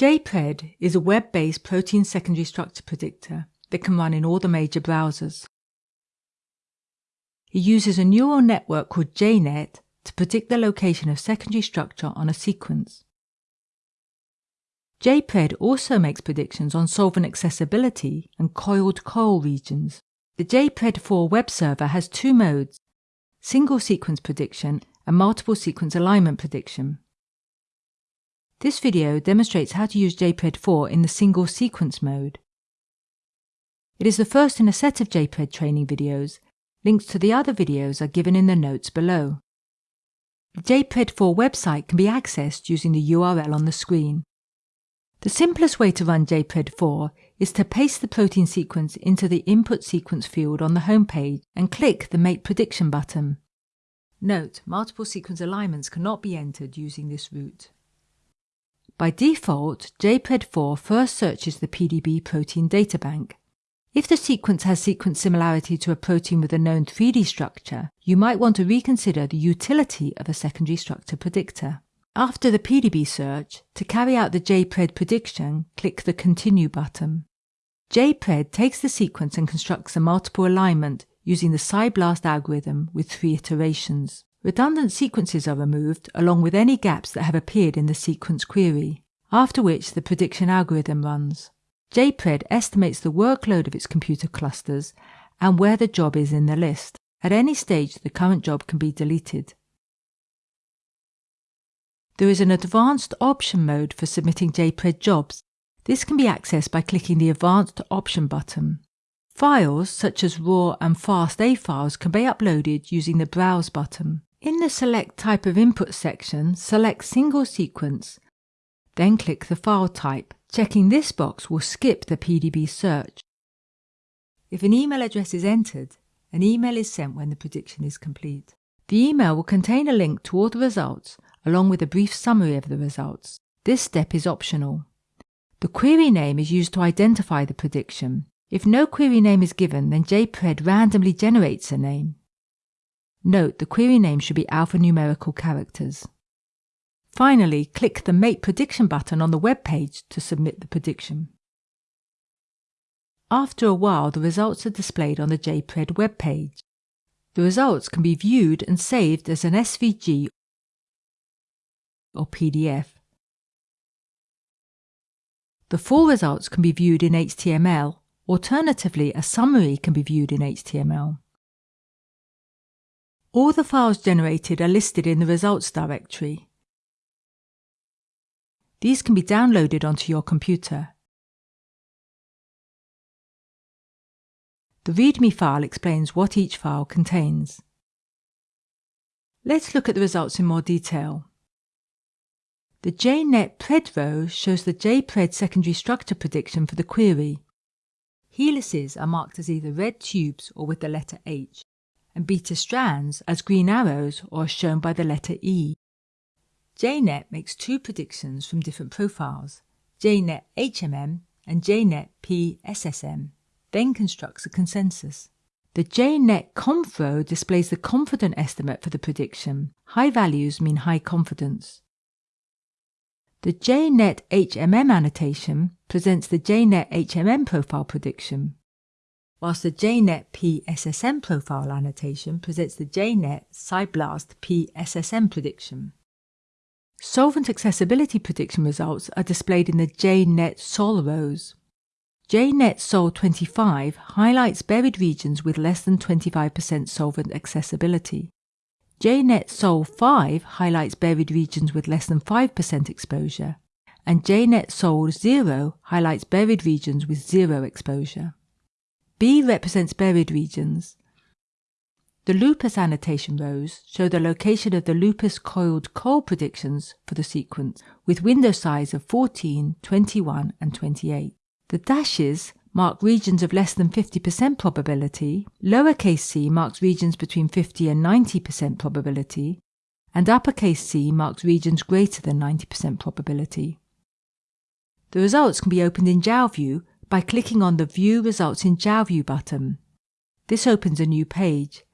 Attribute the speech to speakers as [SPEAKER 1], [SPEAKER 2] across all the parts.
[SPEAKER 1] JPRED is a web-based protein secondary structure predictor that can run in all the major browsers. It uses a neural network called JNet to predict the location of secondary structure on a sequence. JPRED also makes predictions on solvent accessibility and coiled coil regions. The JPRED4 web server has two modes, single sequence prediction and multiple sequence alignment prediction. This video demonstrates how to use JPRED4 in the single sequence mode. It is the first in a set of JPRED training videos. Links to the other videos are given in the notes below. The JPRED4 website can be accessed using the URL on the screen. The simplest way to run JPRED4 is to paste the protein sequence into the input sequence field on the home page and click the Make Prediction button. Note, multiple sequence alignments cannot be entered using this route. By default, JPRED4 first searches the PDB protein databank. If the sequence has sequence similarity to a protein with a known 3D structure, you might want to reconsider the utility of a secondary structure predictor. After the PDB search, to carry out the JPRED prediction, click the Continue button. JPRED takes the sequence and constructs a multiple alignment using the PSI-BLAST algorithm with three iterations. Redundant sequences are removed along with any gaps that have appeared in the sequence query, after which the prediction algorithm runs. JPRED estimates the workload of its computer clusters and where the job is in the list. At any stage, the current job can be deleted. There is an advanced option mode for submitting JPRED jobs. This can be accessed by clicking the Advanced Option button. Files such as RAW and FASTA files can be uploaded using the Browse button. In the Select Type of Input section, select Single Sequence, then click the file type. Checking this box will skip the PDB search. If an email address is entered, an email is sent when the prediction is complete. The email will contain a link to all the results along with a brief summary of the results. This step is optional. The query name is used to identify the prediction. If no query name is given, then JPRED randomly generates a name. Note the query name should be alphanumerical characters. Finally, click the Make Prediction button on the web page to submit the prediction. After a while, the results are displayed on the JPRED web page. The results can be viewed and saved as an SVG or PDF. The full results can be viewed in HTML. Alternatively, a summary can be viewed in HTML. All the files generated are listed in the results directory. These can be downloaded onto your computer. The README file explains what each file contains. Let's look at the results in more detail. The JNet PRED row shows the JPRED secondary structure prediction for the query. Helices are marked as either red tubes or with the letter H and beta strands as green arrows or shown by the letter E. JNet makes two predictions from different profiles, JNet HMM and JNet PSSM, then constructs a consensus. The JNet conf row displays the confident estimate for the prediction. High values mean high confidence. The JNet HMM annotation presents the JNet HMM profile prediction whilst the JNet PSSM profile annotation presents the JNet PSI-BLAST PSSM prediction. Solvent accessibility prediction results are displayed in the JNet SOL rows. JNet SOL 25 highlights buried regions with less than 25% solvent accessibility. JNet SOL 5 highlights buried regions with less than 5% exposure, and JNet SOL 0 highlights buried regions with zero exposure. B represents buried regions. The Lupas annotation rows show the location of the Lupas coiled coil predictions for the sequence with window size of 14, 21 and 28. The dashes mark regions of less than 50% probability, lowercase c marks regions between 50 and 90% probability, and uppercase c marks regions greater than 90% probability. The results can be opened in JalView by clicking on the View Results in JalView button. This opens a new page.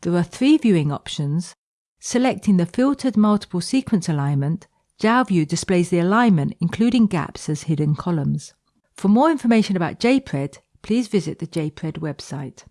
[SPEAKER 1] There are three viewing options. Selecting the Filtered Multiple Sequence Alignment, JALView displays the alignment, including gaps, as hidden columns. For more information about JPRED, please visit the JPRED website.